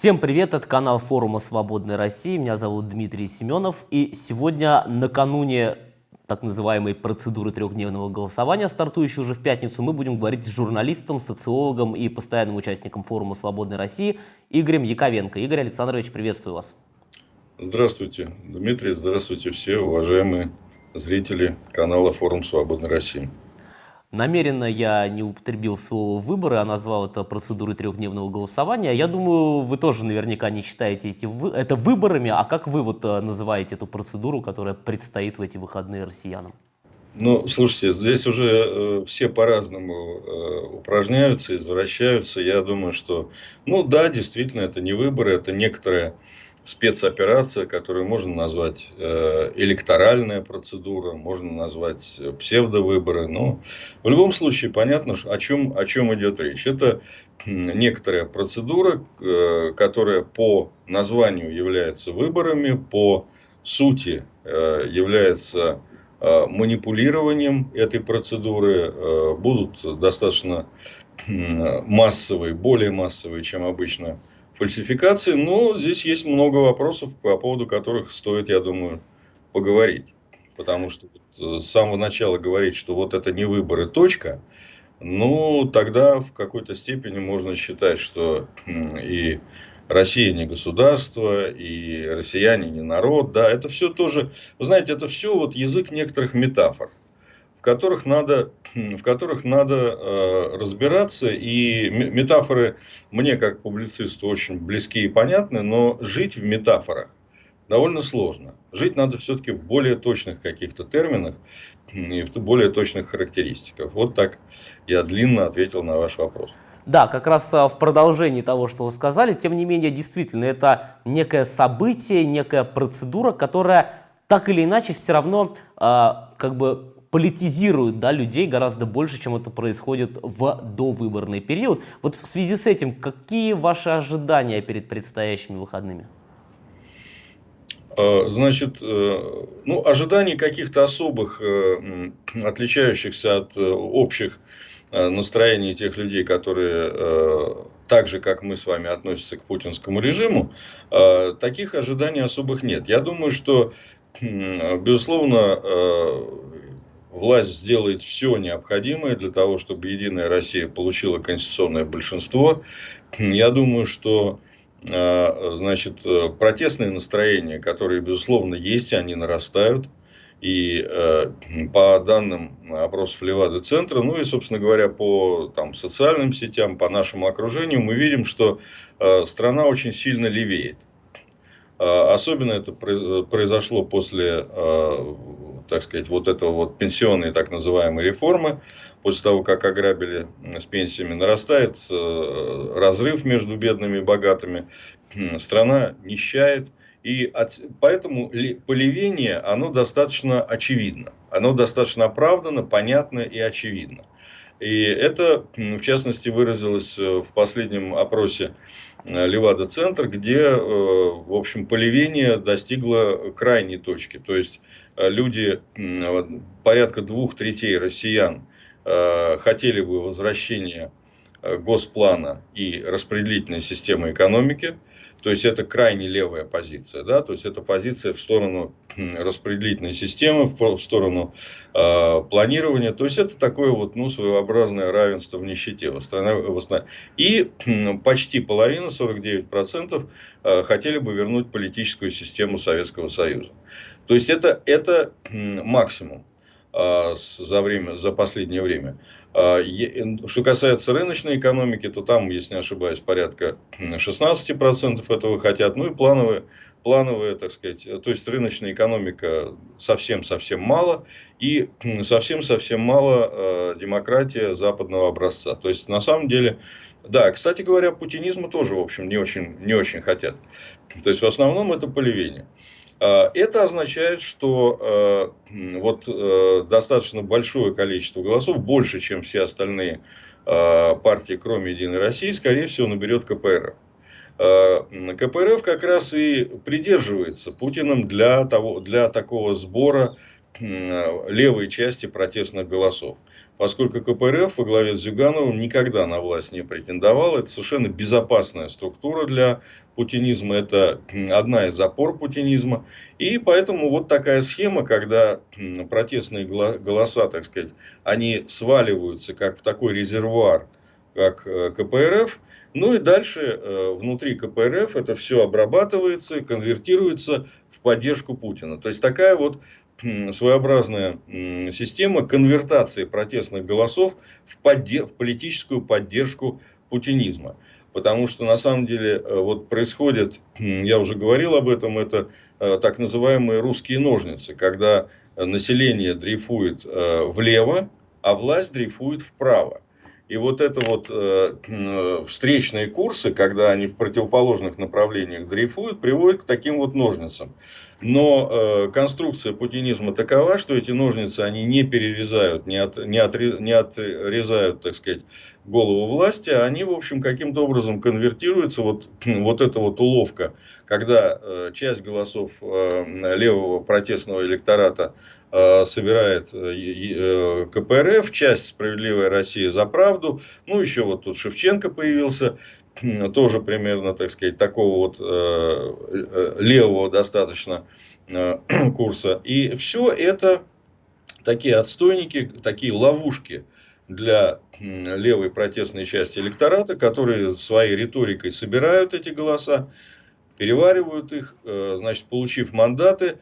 Всем привет, это канал форума «Свободной России». Меня зовут Дмитрий Семенов. И сегодня, накануне так называемой процедуры трехдневного голосования, стартующей уже в пятницу, мы будем говорить с журналистом, социологом и постоянным участником форума «Свободной России» Игорем Яковенко. Игорь Александрович, приветствую вас. Здравствуйте, Дмитрий, здравствуйте все уважаемые зрители канала «Форум Свободной России». Намеренно я не употребил слово «выборы», а назвал это процедурой трехдневного голосования. Я думаю, вы тоже наверняка не считаете эти это выборами, а как вы вот э, называете эту процедуру, которая предстоит в эти выходные россиянам? Ну, слушайте, здесь уже э, все по-разному э, упражняются, извращаются. Я думаю, что, ну да, действительно, это не выборы, это некоторая спецоперация, которую можно назвать э, электоральная процедура, можно назвать псевдовыборы. Но в любом случае понятно, о чем, о чем идет речь. Это некоторая процедура, э, которая по названию является выборами, по сути э, является э, манипулированием этой процедуры, э, будут достаточно массовые, более массовые, чем обычно фальсификации, но здесь есть много вопросов, по поводу которых стоит, я думаю, поговорить. Потому что с самого начала говорить, что вот это не выборы, точка, ну, тогда в какой-то степени можно считать, что и Россия не государство, и россияне не народ, да, это все тоже, вы знаете, это все вот язык некоторых метафор в которых надо, в которых надо э, разбираться. И метафоры мне, как публицисту, очень близки и понятны, но жить в метафорах довольно сложно. Жить надо все-таки в более точных каких-то терминах и в более точных характеристиках. Вот так я длинно ответил на ваш вопрос. Да, как раз э, в продолжении того, что вы сказали, тем не менее, действительно, это некое событие, некая процедура, которая так или иначе все равно э, как бы политизируют да, людей гораздо больше, чем это происходит в довыборный период. Вот в связи с этим, какие ваши ожидания перед предстоящими выходными? А, значит, э, ну, ожиданий каких-то особых, э, отличающихся от э, общих настроений тех людей, которые так же, как мы с вами, относятся к путинскому режиму, таких ожиданий особых нет. Я думаю, что, безусловно, власть сделает все необходимое для того, чтобы Единая Россия получила конституционное большинство. Я думаю, что э, значит, протестные настроения, которые, безусловно, есть, они нарастают. И э, по данным опросов Левады-центра, ну и, собственно говоря, по там, социальным сетям, по нашему окружению, мы видим, что э, страна очень сильно левеет. Э, особенно это произошло после так сказать, вот этого вот пенсионной так называемой реформы, после того, как ограбили с пенсиями, нарастает э, разрыв между бедными и богатыми, страна нищает, и от, поэтому полевение, оно достаточно очевидно, оно достаточно оправдано, понятно и очевидно. И это, в частности, выразилось э, в последнем опросе э, Левада-центр, где, в общем, полевение достигло крайней точки. То есть, Э, люди, порядка двух третей россиян, э, хотели бы возвращения э, госплана и распределительной системы экономики. То есть это крайне левая позиция, да, то есть это позиция в сторону распределительной системы, в сторону э, планирования. То есть это такое вот, ну, своеобразное равенство в нищете. И почти половина, 49%, э, хотели бы вернуть политическую систему Советского Союза. То есть это, это максимум а, за, время, за последнее время. А, что касается рыночной экономики, то там, если не ошибаюсь, порядка 16% этого хотят. Ну и плановые, плановые, так сказать, то есть рыночная экономика совсем-совсем мало. И совсем-совсем мало а, демократия западного образца. То есть на самом деле, да, кстати говоря, путинизма тоже, в общем, не очень, не очень хотят. То есть в основном это поливение. А, это означает, что э, вот э, достаточно большое количество голосов, больше, чем все остальные э, партии, кроме Единой России, скорее всего, наберет КПРФ. КПРФ как раз и придерживается Путиным для, того, для такого сбора левой части протестных голосов. Поскольку КПРФ во главе с Зюгановым никогда на власть не претендовал. Это совершенно безопасная структура для путинизма, это одна из опор путинизма. И поэтому вот такая схема, когда протестные голоса, так сказать, они сваливаются как в такой резервуар, как э, КПРФ, ну и дальше э, внутри КПРФ это все обрабатывается, конвертируется в поддержку Путина. То есть такая вот своеобразная система конвертации протестных голосов в, подде в политическую поддержку путинизма. Потому что на самом деле э, вот происходит, я уже говорил об этом, это э, так называемые русские ножницы, когда население дрейфует влево, а власть дрейфует вправо. И вот это вот э, встречные курсы, когда они в противоположных направлениях дрейфуют, приводят к таким вот ножницам. Но э, конструкция путинизма такова, что эти ножницы они не перерезают, не, от, не, отре, не отрезают, так сказать, голову власти, а они, в общем, каким-то образом конвертируются. Вот, вот эта вот уловка, когда э, часть голосов э, левого протестного электората собирает э, э, КПРФ, часть «Справедливая Россия за правду». Ну, еще вот тут Шевченко появился, тоже примерно, так сказать, такого вот левого достаточно курса. И все это такие отстойники, такие ловушки для левой протестной части электората, которые своей риторикой собирают эти голоса, переваривают их, значит, получив мандаты,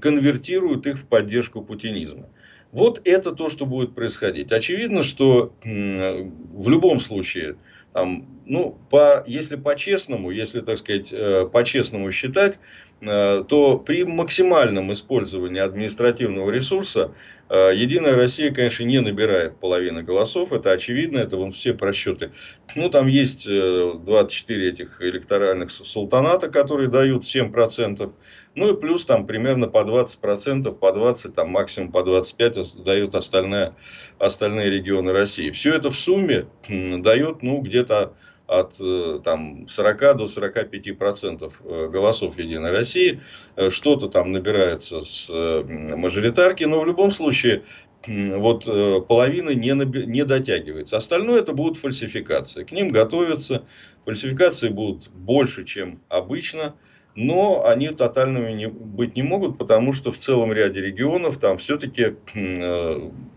конвертируют их в поддержку путинизма. Вот это то, что будет происходить. Очевидно, что в любом случае, там, ну, по, если по-честному, если, так сказать, э, по-честному считать, э, то при максимальном использовании административного ресурса Единая Россия, конечно, не набирает половины голосов, это очевидно, это вон все просчеты. Ну, там есть 24 этих электоральных султаната, которые дают 7%. Ну и плюс там примерно по 20%, по 20, там максимум по 25 дают остальные, остальные регионы России. Все это в сумме дает ну, где-то от э, там, 40 до 45 процентов э, голосов Единой России. Э, что-то там набирается с мажоритарки, но в любом случае вот половина не, не дотягивается. Остальное это будут фальсификации. К ним готовятся. Фальсификации будут больше, чем обычно но они тотальными не, быть не могут, потому что в целом ряде регионов там все-таки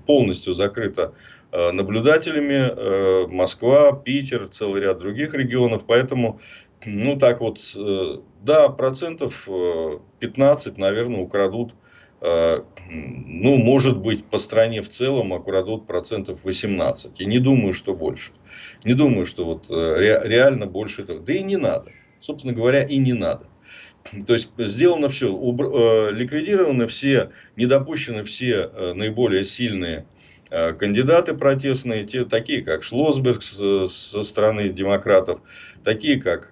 полностью закрыто наблюдателями э, Москва, Питер, целый ряд других регионов, поэтому ну так вот, да, процентов 15, наверное, украдут ну, может быть, по стране в целом украдут процентов 18. И не думаю, что больше. Не думаю, что вот реально больше этого. Да и не надо. Собственно говоря, и не надо. То есть сделано все, э, ликвидированы все, не допущены все э, наиболее сильные э, кандидаты протестные, те, такие как Шлосберг со стороны демократов, такие как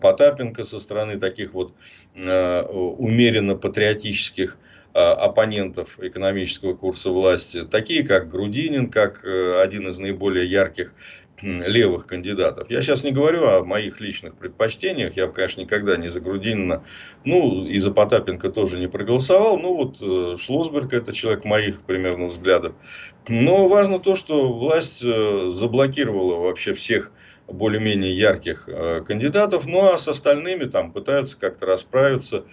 Потапенко со стороны таких вот умеренно патриотических оппонентов экономического курса власти, такие как Грудинин, как один из наиболее ярких левых кандидатов. Я сейчас не говорю о моих личных предпочтениях. Я, конечно, никогда не за Грудинина, ну, и за Потапенко тоже не проголосовал. Ну, вот э, Шлосберг – это человек моих примерно взглядов. Но важно то, что власть э, заблокировала вообще всех более-менее ярких э, кандидатов, ну а с остальными там пытаются как-то расправиться.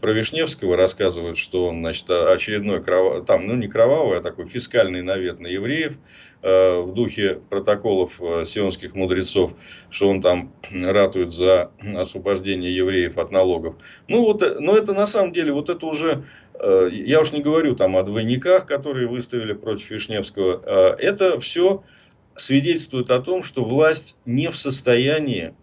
Про Вишневского рассказывают, что он, значит, очередной, кров... там, ну не кровавый, а такой фискальный навет на евреев э, в духе протоколов э, сионских мудрецов, что он там ратует за освобождение евреев от налогов. Ну вот, но это на самом деле, вот это уже, я уж не говорю там о двойниках, которые выставили против Вишневского, это все свидетельствует о том, что власть не в состоянии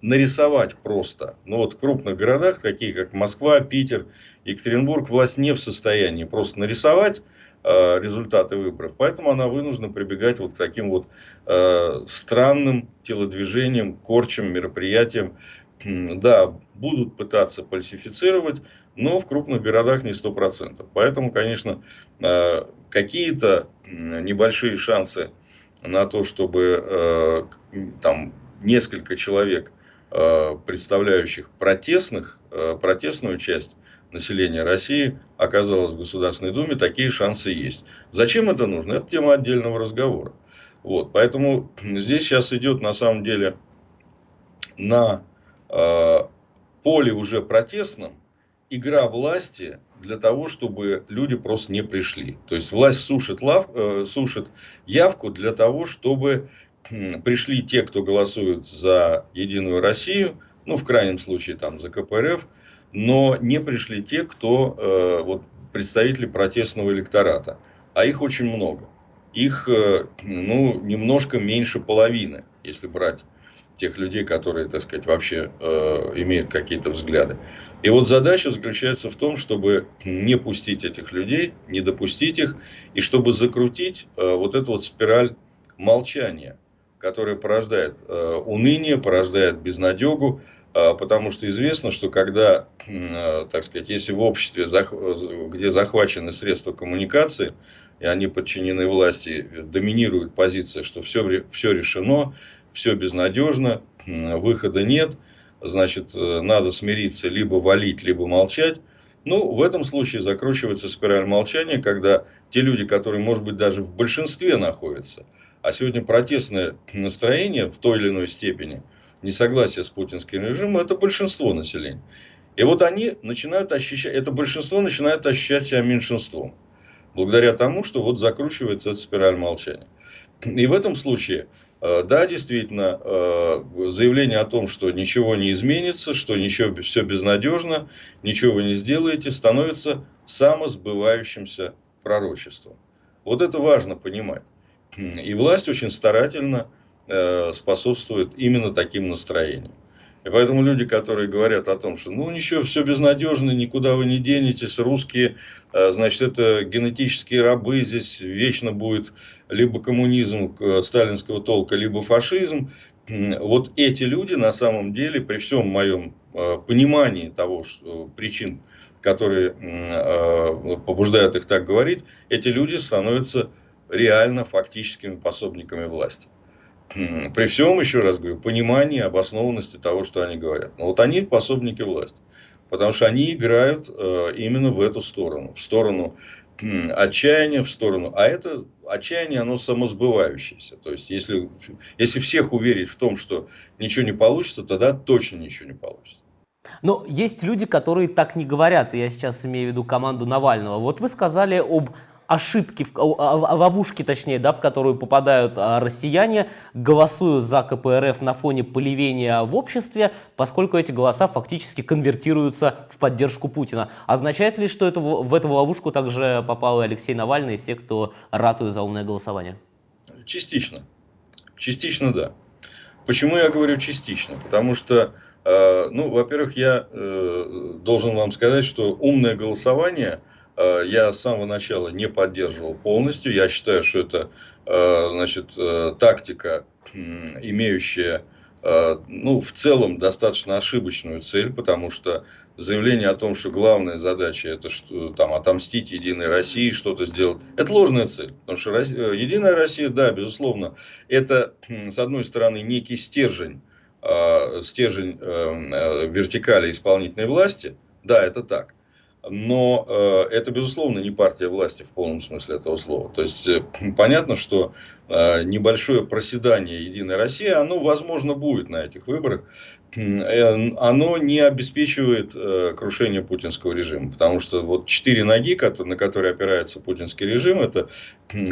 нарисовать просто. Но вот в крупных городах, такие как Москва, Питер, Екатеринбург, власть не в состоянии просто нарисовать э, результаты выборов. Поэтому она вынуждена прибегать вот к таким вот э, странным телодвижениям, корчам, мероприятиям. Да, будут пытаться фальсифицировать, но в крупных городах не 100%. Поэтому, конечно, э, какие-то небольшие шансы на то, чтобы э, там несколько человек, э, представляющих протестных, э, протестную часть населения России оказалось в Государственной Думе, такие шансы есть. Зачем это нужно? Это тема отдельного разговора. Вот, поэтому здесь сейчас идет на самом деле на э, поле уже протестном игра власти для того, чтобы люди просто не пришли. То есть власть сушит, лав, э, сушит явку для того, чтобы э, пришли те, кто голосует за Единую Россию, ну в крайнем случае там за КПРФ, но не пришли те, кто э, вот, представители протестного электората. А их очень много. Их э, ну, немножко меньше половины, если брать тех людей, которые, так сказать, вообще э, имеют какие-то взгляды. И вот задача заключается в том, чтобы не пустить этих людей, не допустить их, и чтобы закрутить э, вот эту вот спираль молчания, которая порождает э, уныние, порождает безнадегу, э, потому что известно, что когда, э, так сказать, если в обществе, где захвачены средства коммуникации, и они подчинены власти, доминирует позиция, что все, все решено, все безнадежно, выхода нет, значит, э, надо смириться, либо валить, либо молчать. Ну, в этом случае закручивается спираль молчания, когда те люди, которые, может быть, даже в большинстве находятся, а сегодня протестное настроение в той или иной степени, несогласие с путинским режимом, это большинство населения. И вот они начинают ощущать, это большинство начинает ощущать себя меньшинством. Благодаря тому, что вот закручивается эта спираль молчания. И в этом случае да, действительно, э, заявление о том, что ничего не изменится, что ничего, все безнадежно, ничего вы не сделаете, становится самосбывающимся пророчеством. Вот это важно понимать. И власть очень старательно э, способствует именно таким настроениям. И поэтому люди, которые говорят о том, что ну ничего, все безнадежно, никуда вы не денетесь, русские, значит, это генетические рабы, здесь вечно будет либо коммунизм сталинского толка, либо фашизм. Вот эти люди на самом деле, при всем моем э, понимании того, что, причин, которые э, побуждают их так говорить, эти люди становятся реально фактическими пособниками власти. При всем, еще раз говорю, понимании обоснованности того, что они говорят. Но вот они пособники власти. Потому что они играют э, именно в эту сторону. В сторону отчаяния, в сторону. А это отчаяние, оно самосбывающееся. То есть, если, если всех уверить в том, что ничего не получится, тогда точно ничего не получится. Но есть люди, которые так не говорят. Я сейчас имею в виду команду Навального. Вот вы сказали об ошибки, ловушки, точнее, да, в которую попадают а, россияне, голосуя за КПРФ на фоне поливения в обществе, поскольку эти голоса фактически конвертируются в поддержку Путина. Означает ли, что это, в эту ловушку также попал и Алексей Навальный, и все, кто ратует за умное голосование? Частично. Частично, да. Почему я говорю частично? Потому что, э, ну, во-первых, я э, должен вам сказать, что умное голосование – я с самого начала не поддерживал полностью. Я считаю, что это э, значит, э, тактика, имеющая ну, в целом достаточно ошибочную цель, потому что заявление о том, что главная задача это что, там, отомстить Единой России, что-то сделать, это ложная цель. Потому что Единая Россия, да, безусловно, это, с одной стороны, некий стержень, стержень вертикали исполнительной власти, да, это так но э, это, безусловно, не партия власти в полном смысле этого слова. То есть, э, понятно, что небольшое проседание Единой России, оно, возможно, будет на этих выборах, э, оно не обеспечивает э, крушение путинского режима. Потому что вот четыре ноги, на которые опирается путинский режим, это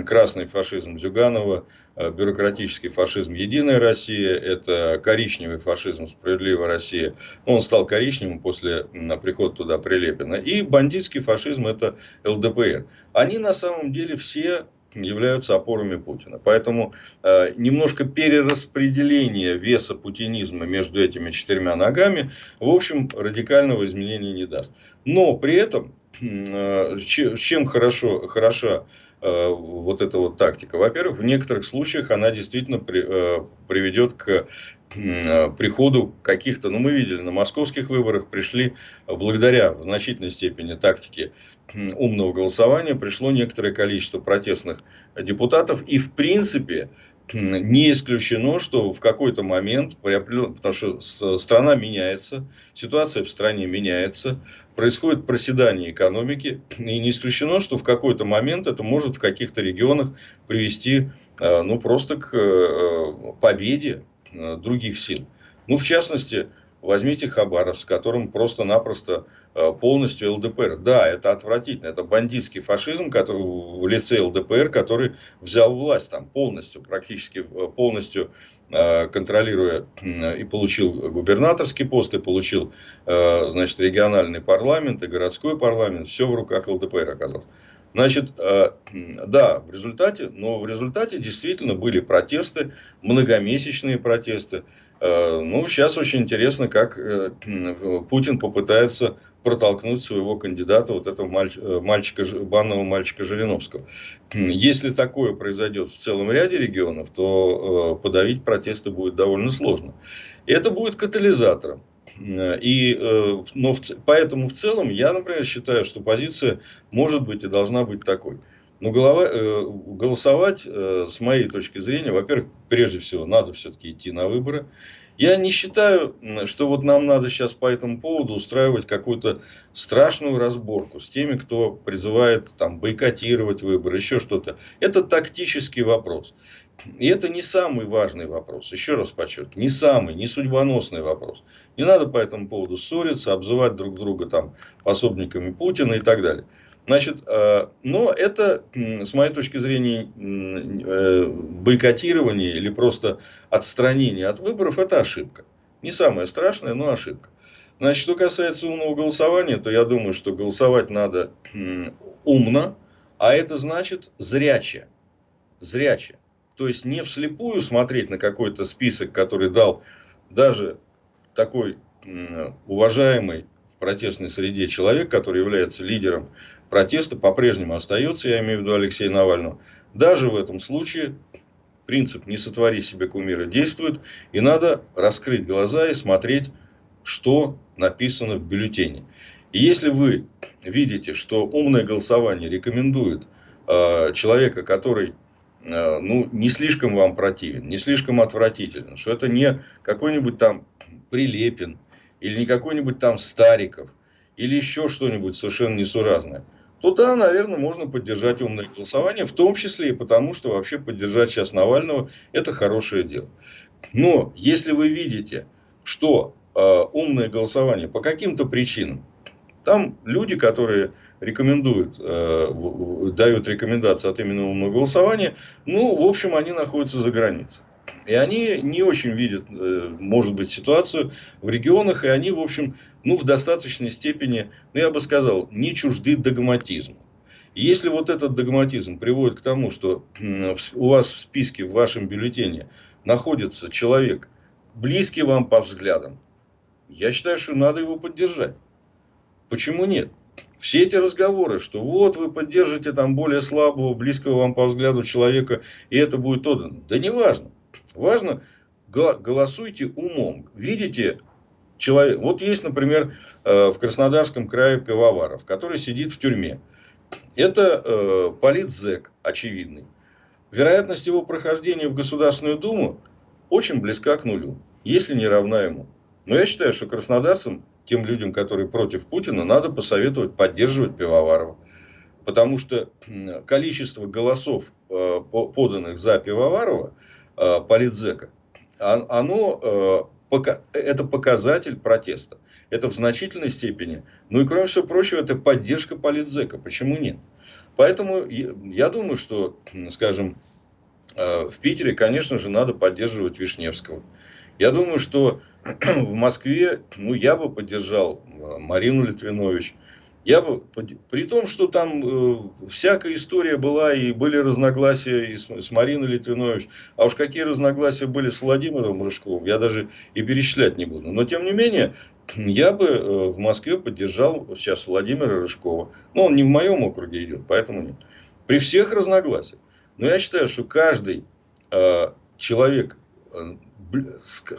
красный фашизм Зюганова, Э, бюрократический фашизм «Единая Россия», это коричневый фашизм «Справедливая Россия». Он стал коричневым после прихода туда Прилепина. И бандитский фашизм – это ЛДПР. Они на самом деле все являются опорами Путина. Поэтому э, немножко перераспределение веса путинизма между этими четырьмя ногами, в общем, радикального изменения не даст. Но при этом, э, чем хорошо, хороша Э, вот эта вот тактика. Во-первых, в некоторых случаях она действительно при, э, приведет к э, приходу каких-то, ну мы видели, на московских выборах пришли, благодаря в значительной степени тактике умного голосования, пришло некоторое количество протестных депутатов. И в принципе не исключено, что в какой-то момент, потому что страна меняется, ситуация в стране меняется, происходит проседание экономики, и не исключено, что в какой-то момент это может в каких-то регионах привести э, ну, просто к э, победе других сил. Ну, в частности, возьмите Хабаровск, в котором просто-напросто полностью ЛДПР. Да, это отвратительно, это бандитский фашизм который, в лице ЛДПР, который взял власть там полностью, практически полностью Э, контролируя и получил губернаторский пост, и получил, э, значит, региональный парламент, и городской парламент, все в руках ЛДПР оказалось. Значит, э, да, в результате, но в результате действительно были протесты, многомесячные протесты. Ну, сейчас очень интересно, как Путин попытается протолкнуть своего кандидата, вот этого э, мальчика, банного мальчика Жириновского. Если такое произойдет в целом ряде регионов, то э, подавить протесты будет довольно сложно. Это будет катализатором. И, э, но в, поэтому в целом я, например, считаю, что позиция может быть и должна быть такой. Но голова, голосовать, с моей точки зрения, во-первых, прежде всего, надо все-таки идти на выборы. Я не считаю, что вот нам надо сейчас по этому поводу устраивать какую-то страшную разборку с теми, кто призывает там, бойкотировать выборы, еще что-то. Это тактический вопрос. И это не самый важный вопрос. Еще раз подчеркиваю, не самый, не судьбоносный вопрос. Не надо по этому поводу ссориться, обзывать друг друга там пособниками Путина и так далее. Значит, э, но это, с моей точки зрения, э, бойкотирование или просто отстранение от выборов, это ошибка. Не самое страшное, но ошибка. Значит, что касается умного голосования, то я думаю, что голосовать надо умно, а это значит зряче. Зряче. То есть не вслепую смотреть на какой-то список, который дал даже такой уважаемый в протестной среде человек, который является лидером протеста по-прежнему остается, я имею в виду Алексея Навального. Даже в этом случае принцип «не сотвори себе кумира» действует, и надо раскрыть глаза и смотреть, что написано в бюллетене. И если вы видите, что умное голосование рекомендует э, человека, который э, ну, не слишком вам противен, не слишком отвратителен, что это не какой-нибудь там Прилепин, или не какой-нибудь там Стариков, или еще что-нибудь совершенно несуразное – то да, наверное, можно поддержать умное голосование, в том числе и потому, что вообще поддержать сейчас Навального – это хорошее дело. Но если вы видите, что э, умное голосование по каким-то причинам, там люди, которые рекомендуют, э, дают рекомендации от именно умного голосования, ну, в общем, они находятся за границей. И они не очень видят, э, может быть, ситуацию в регионах, и они, в общем, ну, в достаточной степени, ну, я бы сказал, не чужды догматизму. Если вот этот догматизм приводит к тому, что у вас в списке, в вашем бюллетене находится человек, близкий вам по взглядам, я считаю, что надо его поддержать. Почему нет? Все эти разговоры, что вот вы поддержите там более слабого, близкого вам по взгляду человека, и это будет отдано. Да не важно. Важно, голосуйте умом. Видите человек. Вот есть, например, э, в Краснодарском крае Пивоваров, который сидит в тюрьме. Это э, политзек очевидный. Вероятность его прохождения в Государственную Думу очень близка к нулю, если не равна ему. Но я считаю, что краснодарцам, тем людям, которые против Путина, надо посоветовать поддерживать Пивоварова. Потому что количество голосов, э, поданных за Пивоварова, политзека, оно это показатель протеста. Это в значительной степени. Ну и кроме всего прочего, это поддержка политзека. Почему нет? Поэтому я думаю, что, скажем, э, в Питере, конечно же, надо поддерживать Вишневского. Я думаю, что в Москве, ну, я бы поддержал э, Марину Литвинович. Я бы, при том, что там э, всякая история была, и были разногласия и с, с Мариной Литвинович, а уж какие разногласия были с Владимиром Рыжковым, я даже и перечислять не буду. Но, тем не менее, я бы э, в Москве поддержал сейчас Владимира Рыжкова. Но он не в моем округе идет, поэтому нет. При всех разногласиях. Но я считаю, что каждый э, человек, э,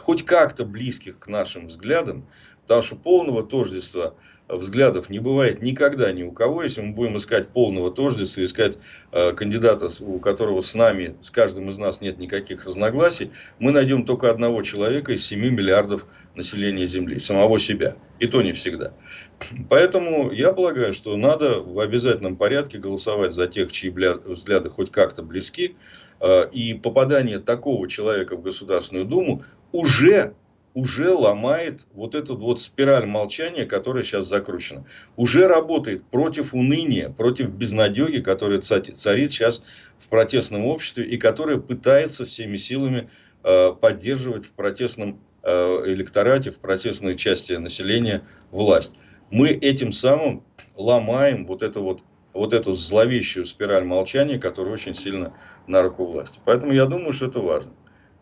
хоть как-то близких к нашим взглядам, Потому что полного тождества взглядов не бывает никогда ни у кого. Если мы будем искать полного тождества, искать э, кандидата, у которого с нами, с каждым из нас нет никаких разногласий, мы найдем только одного человека из 7 миллиардов населения Земли, самого себя. И то не всегда. Поэтому я полагаю, что надо в обязательном порядке голосовать за тех, чьи взгляды хоть как-то близки. Э, и попадание такого человека в Государственную Думу уже уже ломает вот эту вот спираль молчания, которая сейчас закручена. Уже работает против уныния, против безнадеги, которая царит сейчас в протестном обществе и которая пытается всеми силами э, поддерживать в протестном э, электорате, в протестной части населения власть. Мы этим самым ломаем вот эту вот вот эту зловещую спираль молчания, которая очень сильно на руку власти. Поэтому я думаю, что это важно.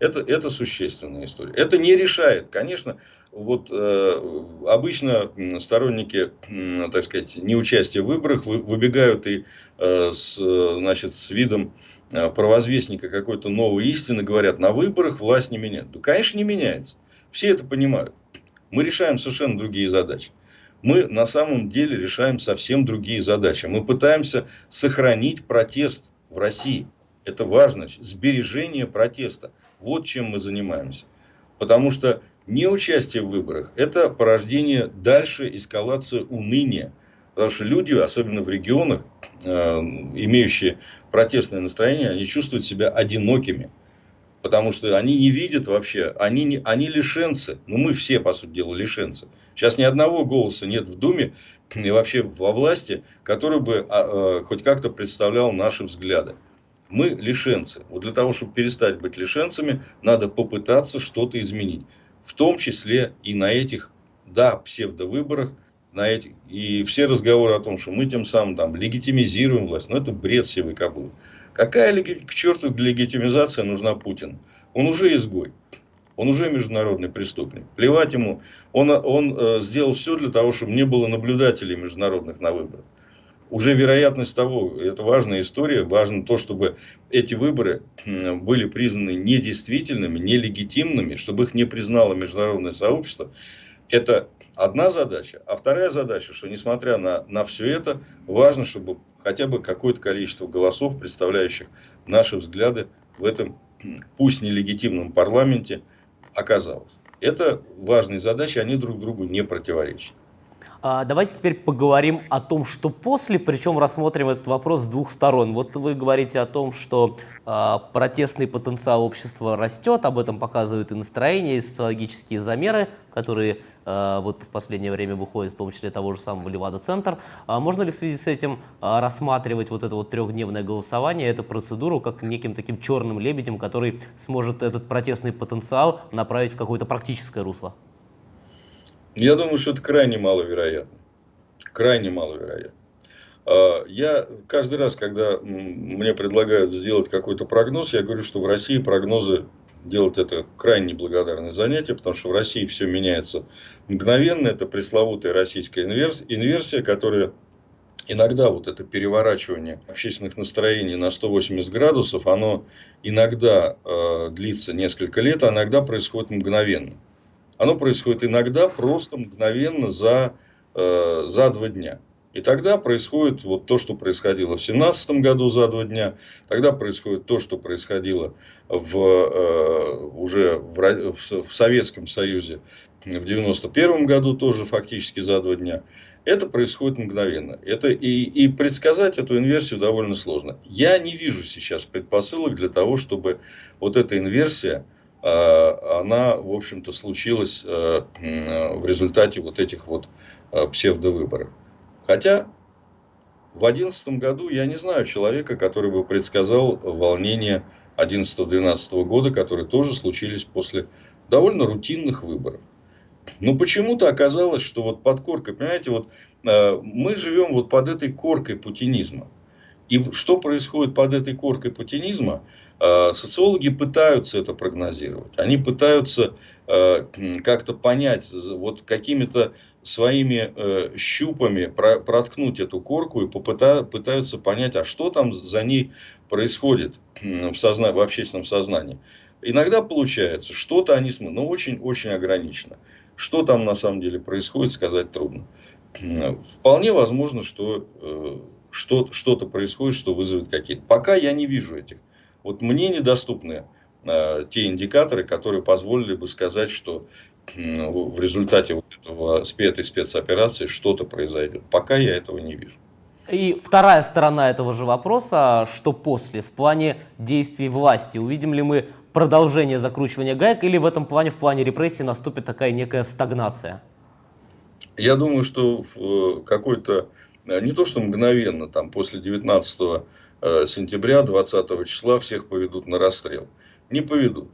Это, это существенная история. Это не решает, конечно, вот э, обычно сторонники, э, так сказать, неучастия в выборах вы, выбегают и э, с, значит, с видом э, провозвестника какой-то новой истины говорят, на выборах власть не меняется. Да, конечно, не меняется. Все это понимают. Мы решаем совершенно другие задачи. Мы на самом деле решаем совсем другие задачи. Мы пытаемся сохранить протест в России. Это важно. Сбережение протеста. Вот чем мы занимаемся. Потому что неучастие в выборах – это порождение дальше эскалации уныния. Потому что люди, особенно в регионах, э, имеющие протестное настроение, они чувствуют себя одинокими. Потому что они не видят вообще, они, не, они лишенцы. Ну, мы все, по сути дела, лишенцы. Сейчас ни одного голоса нет в Думе и вообще во власти, который бы а, а, хоть как-то представлял наши взгляды мы лишенцы. Вот для того, чтобы перестать быть лишенцами, надо попытаться что-то изменить. В том числе и на этих, да, псевдовыборах, на этих, и все разговоры о том, что мы тем самым там легитимизируем власть, ну это бред сивой кобылы. Какая к черту легитимизация нужна Путину? Он уже изгой. Он уже международный преступник. Плевать ему. Он, он э, сделал все для того, чтобы не было наблюдателей международных на выборах уже вероятность того, это важная история, важно то, чтобы эти выборы были признаны недействительными, нелегитимными, чтобы их не признало международное сообщество. Это одна задача. А вторая задача, что несмотря на, на все это, важно, чтобы хотя бы какое-то количество голосов, представляющих наши взгляды в этом, пусть нелегитимном парламенте, оказалось. Это важные задачи, они друг другу не противоречат. А, давайте теперь поговорим о том, что после, причем рассмотрим этот вопрос с двух сторон. Вот вы говорите о том, что э, протестный потенциал общества растет, об этом показывают и настроения, и социологические замеры, которые э, вот в последнее время выходят, в том числе того же самого Левада-центр. А можно ли в связи с этим рассматривать вот это вот трехдневное голосование, эту процедуру, как неким таким черным лебедем, который сможет этот протестный потенциал направить в какое-то практическое русло? Я думаю, что это крайне маловероятно. Крайне маловероятно. А, я каждый раз, когда мне предлагают сделать какой-то прогноз, я говорю, что в России прогнозы делать это крайне благодарное занятие, потому что в России все меняется мгновенно. Это пресловутая российская инверсия, которая иногда вот это переворачивание общественных настроений на 180 градусов, оно иногда э, длится несколько лет, а иногда происходит мгновенно. Оно происходит иногда просто мгновенно за, э, за два дня. И тогда происходит вот то, что происходило в 17 году за два дня. Тогда происходит то, что происходило в, э, уже в, в Советском Союзе в 91 году тоже фактически за два дня. Это происходит мгновенно. Это и, и предсказать эту инверсию довольно сложно. Я не вижу сейчас предпосылок для того, чтобы вот эта инверсия она, в общем-то, случилась э, в результате вот этих вот э, псевдовыборов. Хотя в 2011 году я не знаю человека, который бы предсказал волнения 11-12 года, которые тоже случились после довольно рутинных выборов. Но почему-то оказалось, что вот под коркой, понимаете, вот мы живем вот под этой коркой путинизма. И что происходит под этой коркой путинизма – Э, социологи пытаются это прогнозировать. Они пытаются э, как-то понять, вот какими-то своими э, щупами проткнуть эту корку и пытаются понять, а что там за ней происходит в, созна... в общественном сознании. Иногда получается, что-то они смотрят, но очень-очень ограничено. Что там на самом деле происходит, сказать трудно. Вполне возможно, что э, что-то происходит, что вызовет какие-то. Пока я не вижу этих. Вот мне недоступны э, те индикаторы, которые позволили бы сказать, что в результате вот этого, этой спецоперации что-то произойдет. Пока я этого не вижу. И вторая сторона этого же вопроса, что после, в плане действий власти, увидим ли мы продолжение закручивания гаек или в этом плане, в плане репрессий наступит такая некая стагнация? Я думаю, что в э, какой-то, э, не то что мгновенно, там после 19 э, сентября, 20 числа всех поведут на расстрел. Не поведут.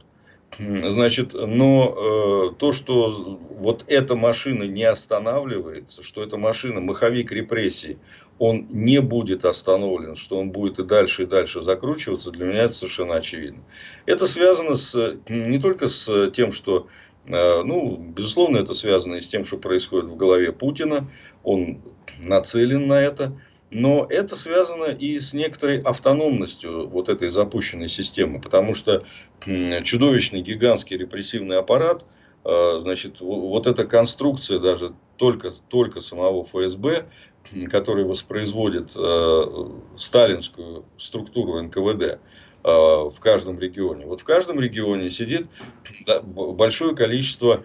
Значит, но э, то, что вот эта машина не останавливается, что эта машина, маховик репрессий, он не будет остановлен, что он будет и дальше, и дальше закручиваться, для меня это совершенно очевидно. Это связано с, не только с тем, что, э, ну, безусловно, это связано и с тем, что происходит в голове Путина, он нацелен на это, но это связано и с некоторой автономностью вот этой запущенной системы, потому что чудовищный гигантский репрессивный аппарат, э, значит, вот эта конструкция даже только, только самого ФСБ, который воспроизводит э, сталинскую структуру НКВД э, в каждом регионе. Вот в каждом регионе сидит большое количество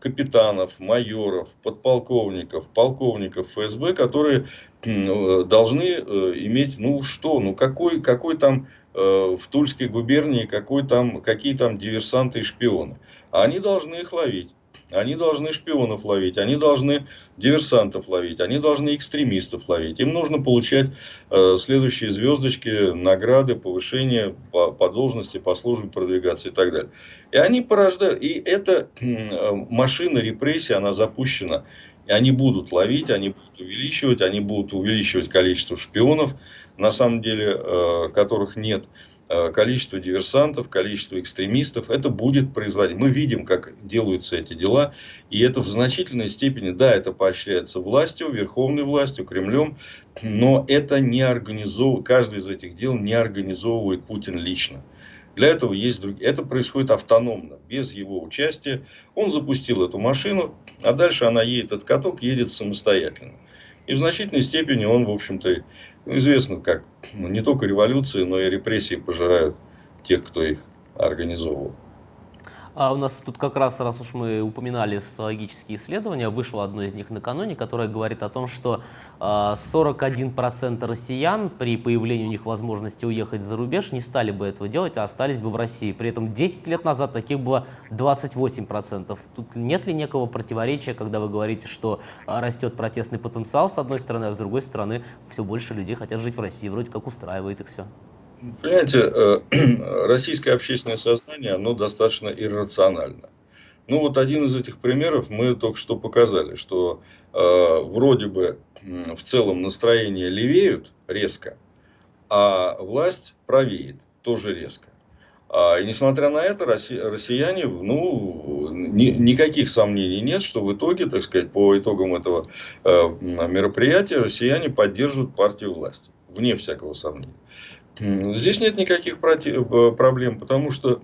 капитанов, майоров, подполковников, полковников ФСБ, которые должны иметь, ну что, ну какой, какой там в Тульской губернии, какой там, какие там диверсанты и шпионы. Они должны их ловить. Они должны шпионов ловить, они должны диверсантов ловить, они должны экстремистов ловить. Им нужно получать э, следующие звездочки, награды, повышение по, по должности, по службе продвигаться и так далее. И они порождают. И эта э, машина репрессий, она запущена. И они будут ловить, они будут увеличивать, они будут увеличивать количество шпионов, на самом деле, э, которых нет. Э, количество диверсантов, количество экстремистов, это будет производить. Мы видим, как делаются эти дела, и это в значительной степени, да, это поощряется властью, верховной властью, Кремлем, но это не организовывает, каждый из этих дел не организовывает Путин лично. Для этого есть другие. Это происходит автономно, без его участия. Он запустил эту машину, а дальше она едет, этот каток едет самостоятельно. И в значительной степени он, в общем-то, ну, известно, как ну, не только революции, но и репрессии пожирают тех, кто их организовывал. А у нас тут как раз, раз уж мы упоминали социологические исследования, вышло одно из них накануне, которое говорит о том, что 41% а, россиян при появлении у них возможности уехать за рубеж не стали бы этого делать, а остались бы в России. При этом 10 лет назад таких было 28%. Тут нет ли некого противоречия, когда вы говорите, что а, растет протестный потенциал с одной стороны, а с другой стороны все больше людей хотят жить в России, вроде как устраивает их все? Понимаете, э, российское общественное сознание, оно достаточно иррационально. Ну вот один из этих примеров мы только что показали, что э, вроде бы в целом настроения левеют резко, а власть правеет тоже резко. А, и несмотря на это, россияне, ну, ни, никаких сомнений нет, что в итоге, так сказать, по итогам этого э, мероприятия, россияне поддерживают партию власти, вне всякого сомнения. Здесь нет никаких э, проблем, потому что,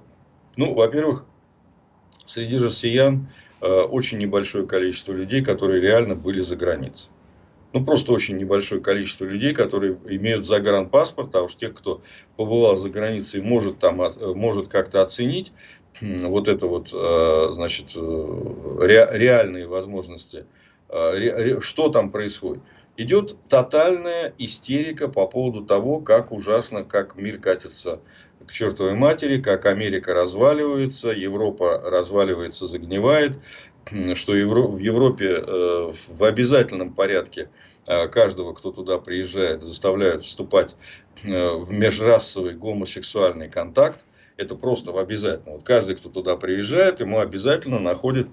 ну, во-первых, среди россиян э, очень небольшое количество людей, которые реально были за границей. Ну, просто очень небольшое количество людей, которые имеют загранпаспорт, а уж тех, кто побывал за границей, может, там, э, может как-то оценить вот это вот, значит, реальные возможности, что там происходит идет тотальная истерика по поводу того, как ужасно, как мир катится к чертовой матери, как Америка разваливается, Европа разваливается, загнивает, что в Европе э, в обязательном порядке э, каждого, кто туда приезжает, заставляют вступать э, в межрасовый гомосексуальный контакт это просто обязательно. Вот каждый, кто туда приезжает, ему обязательно находит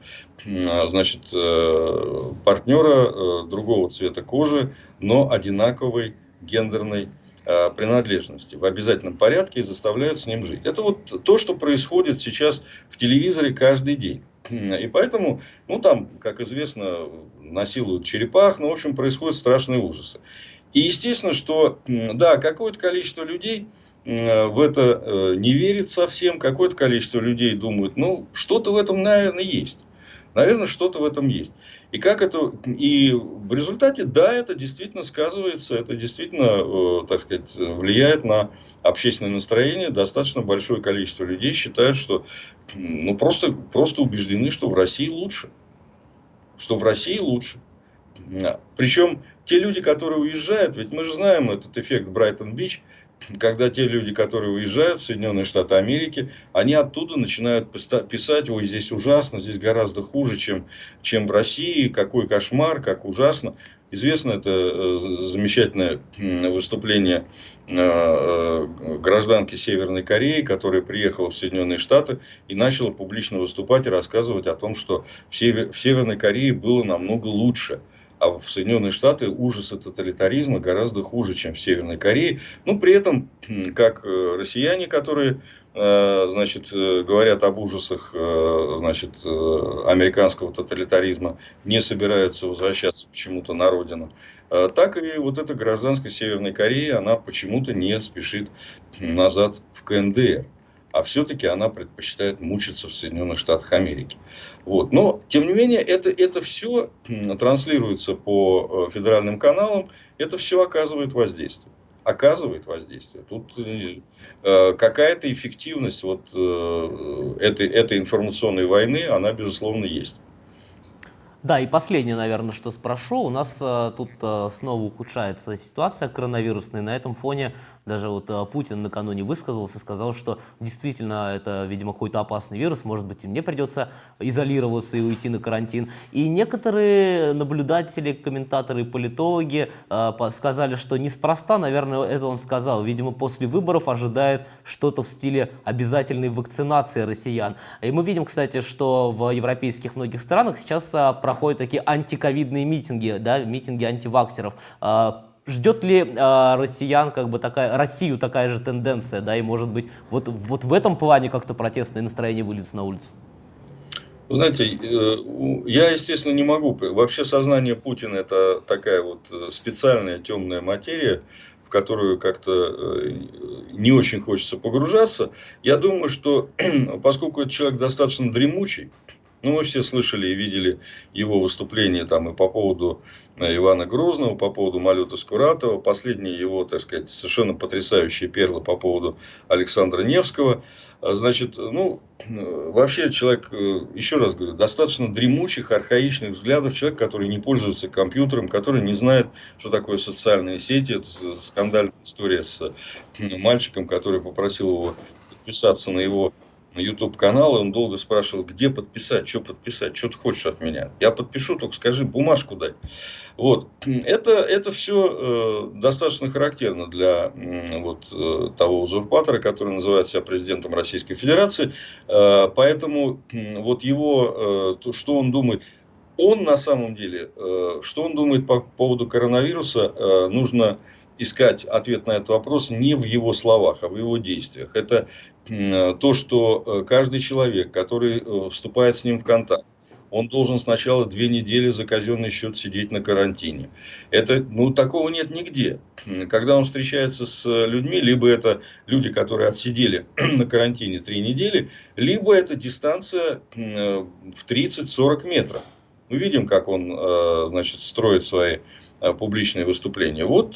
а, значит, э, партнера э, другого цвета кожи, но одинаковой гендерной э, принадлежности в обязательном порядке и заставляют с ним жить. Это вот то, что происходит сейчас в телевизоре каждый день. И поэтому, ну там, как известно, насилуют черепах, ну, в общем, происходят страшные ужасы. И естественно, что, да, какое-то количество людей в это не верит совсем, какое-то количество людей думают, ну, что-то в этом, наверное, есть. Наверное, что-то в этом есть. И как это, и в результате, да, это действительно сказывается, это действительно, э, так сказать, влияет на общественное настроение. Достаточно большое количество людей считают, что, ну, просто, просто убеждены, что в России лучше. Что в России лучше. Причем те люди, которые уезжают, ведь мы же знаем этот эффект Брайтон-Бич, когда те люди, которые уезжают в Соединенные Штаты Америки, они оттуда начинают писать, ой, здесь ужасно, здесь гораздо хуже, чем, чем в России, какой кошмар, как ужасно. Известно это э, замечательное выступление э, э, гражданки Северной Кореи, которая приехала в Соединенные Штаты и начала публично выступать и рассказывать о том, что в Северной Корее было намного лучше – а в Соединенные Штаты ужасы тоталитаризма гораздо хуже, чем в Северной Корее. Ну, при этом, как э, россияне, которые э, значит, э, говорят об ужасах значит, американского тоталитаризма, не собираются возвращаться почему-то на родину. Так и вот эта гражданская Северной Кореи, она почему-то не спешит назад в КНДР а все-таки она предпочитает мучиться в Соединенных Штатах Америки. Вот. Но, тем не менее, это, это все транслируется по э, федеральным каналам, это все оказывает воздействие. Оказывает воздействие. Тут э, э какая-то эффективность вот, э, этой, этой информационной войны, она, безусловно, есть. Да, и последнее, наверное, что спрошу. У нас э, тут э, снова ухудшается ситуация коронавирусная. На этом фоне даже вот э, Путин накануне высказался, сказал, что действительно это, видимо, какой-то опасный вирус, может быть, и мне придется изолироваться и уйти на карантин. И некоторые наблюдатели, комментаторы, политологи э, сказали, что неспроста, наверное, это он сказал. Видимо, после выборов ожидает что-то в стиле обязательной вакцинации россиян. И мы видим, кстати, что в европейских многих странах сейчас э, проходят такие антиковидные митинги, да, митинги антиваксеров. Ждет ли э, россиян как бы такая, Россию такая же тенденция, да, и может быть вот, вот в этом плане как-то протестное настроение выльется на улицу? Вы знаете, э, я, естественно, не могу. Вообще сознание Путина это такая вот э, специальная темная материя, в которую как-то э, не очень хочется погружаться. Я думаю, что поскольку этот человек достаточно дремучий, ну, мы все слышали и видели его выступление там и по поводу э, Ивана Грозного, по поводу Малюта Скуратова, последние его, так сказать, совершенно потрясающие перлы по поводу Александра Невского. А, значит, ну, вообще человек, э, еще раз говорю, достаточно дремучих, архаичных взглядов, человек, который не пользуется компьютером, который не знает, что такое социальные сети. Это скандальная история с мальчиком, который попросил его подписаться на его YouTube канал, и он долго спрашивал, где подписать, что подписать, что ты хочешь от меня. Я подпишу, только скажи, бумажку дай. Вот. Это, это все э, достаточно характерно для э, вот, э, того узурпатора, который называет себя президентом Российской Федерации. Э, поэтому э, вот его, э, то, что он думает, он на самом деле, э, что он думает по поводу коронавируса, э, нужно искать ответ на этот вопрос не в его словах, а в его действиях. Это то, что э, каждый человек, который э, вступает с ним в контакт, он должен сначала две недели за казенный счет сидеть на карантине. Это, ну, такого нет нигде. Когда он встречается с людьми, либо это люди, которые отсидели на карантине три недели, либо это дистанция э, в 30-40 метров. Мы видим, как он, значит, строит свои публичные выступления. Вот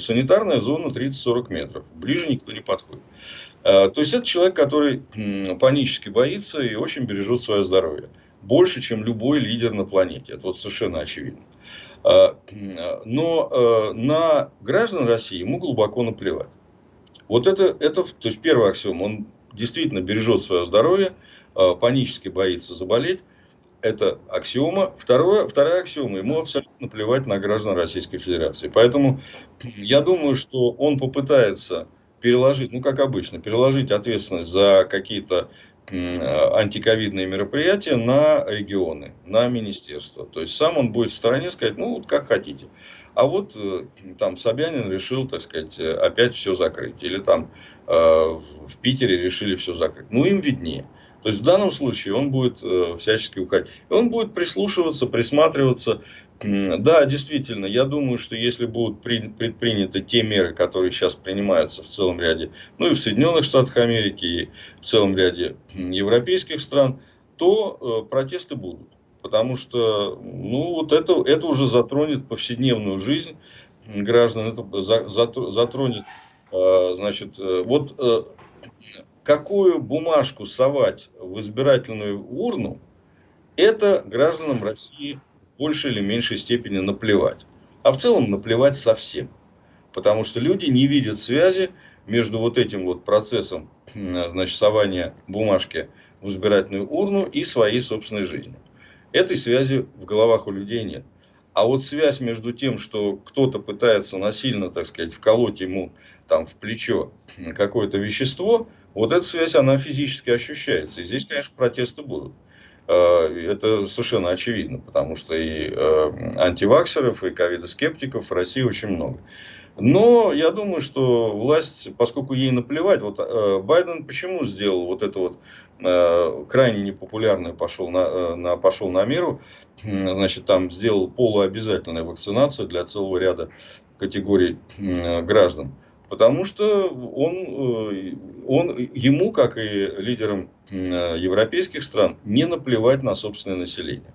санитарная зона 30-40 метров. Ближе никто не подходит. Э, то есть это человек, который панически боится и очень бережет свое здоровье. Больше, чем любой лидер на планете. Это вот совершенно очевидно. Э, но э, на граждан России ему глубоко наплевать. Вот это, это то есть первый аксиом, он действительно бережет свое здоровье, панически боится заболеть. Это аксиома. Второе, вторая аксиома, ему абсолютно наплевать на граждан Российской Федерации. Поэтому я думаю, что он попытается переложить, ну как обычно, переложить ответственность за какие-то антиковидные мероприятия на регионы, на министерство. То есть сам он будет в стороне сказать, ну вот как хотите. А вот э, там Собянин решил, так сказать, опять все закрыть. Или там э, в Питере решили все закрыть. Ну им виднее. То есть в данном случае он будет э, всячески уходить. И он будет прислушиваться, присматриваться. Да, действительно, я думаю, что если будут предприняты те меры, которые сейчас принимаются в целом ряде, ну и в Соединенных Штатах Америки, и в целом ряде европейских стран, то э, протесты будут. Потому что ну, вот это, это уже затронет повседневную жизнь граждан, это затронет, э, значит, э, вот э, какую бумажку совать в избирательную урну, это гражданам России в большей или меньшей степени наплевать. А в целом наплевать совсем. Потому что люди не видят связи между вот этим вот процессом значит, сования бумажки в избирательную урну и своей собственной жизнью. Этой связи в головах у людей нет. А вот связь между тем, что кто-то пытается насильно, так сказать, вколоть ему там в плечо какое-то вещество, вот эта связь, она физически ощущается. И здесь, конечно, протесты будут. Э, это совершенно очевидно, потому что и э, антиваксеров, и ковидоскептиков в России очень много. Но я думаю, что власть, поскольку ей наплевать, вот э, Байден почему сделал вот это вот э, крайне непопулярное пошел на, на, пошел на меру, значит, там сделал полуобязательную вакцинацию для целого ряда категорий граждан. Потому что он, э, он, ему, как и лидерам э, европейских стран, не наплевать на собственное население.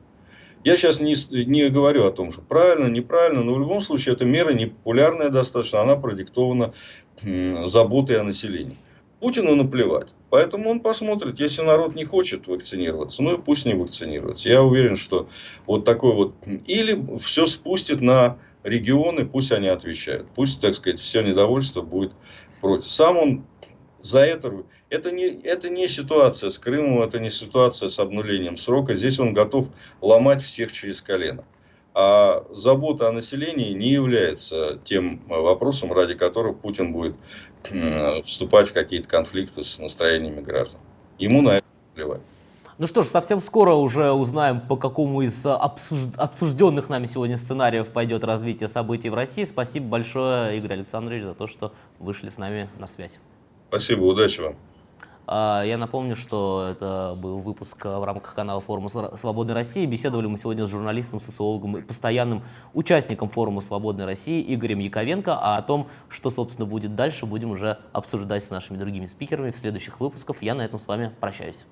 Я сейчас не, не говорю о том, что правильно, неправильно, но в любом случае эта мера непопулярная достаточно, она продиктована заботой о населении. Путину наплевать. Поэтому он посмотрит, если народ не хочет вакцинироваться, ну и пусть не вакцинируется. Я уверен, что вот такой вот... Или все спустит на регионы, пусть они отвечают. Пусть, так сказать, все недовольство будет против. Сам он за это... Это не, это не ситуация с Крымом, это не ситуация с обнулением срока. Здесь он готов ломать всех через колено. А забота о населении не является тем вопросом, ради которого Путин будет вступать в какие-то конфликты с настроениями граждан. Ему на это плевать. Ну что ж, совсем скоро уже узнаем, по какому из обсужденных нами сегодня сценариев пойдет развитие событий в России. Спасибо большое, Игорь Александрович, за то, что вышли с нами на связь. Спасибо, удачи вам. А, я напомню, что это был выпуск в рамках канала форума «Свободной России». Беседовали мы сегодня с журналистом, социологом и постоянным участником форума «Свободной России» Игорем Яковенко. А о том, что, собственно, будет дальше, будем уже обсуждать с нашими другими спикерами в следующих выпусках. Я на этом с вами прощаюсь.